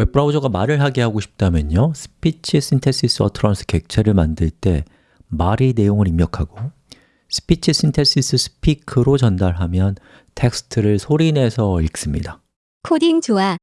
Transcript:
웹브라우저가 말을 하게 하고 싶다면요 SpeechSynthesisUtterance 객체를 만들 때 말의 내용을 입력하고 speechSynthesis.speak로 전달하면 텍스트를 소리내서 읽습니다 코딩 좋아.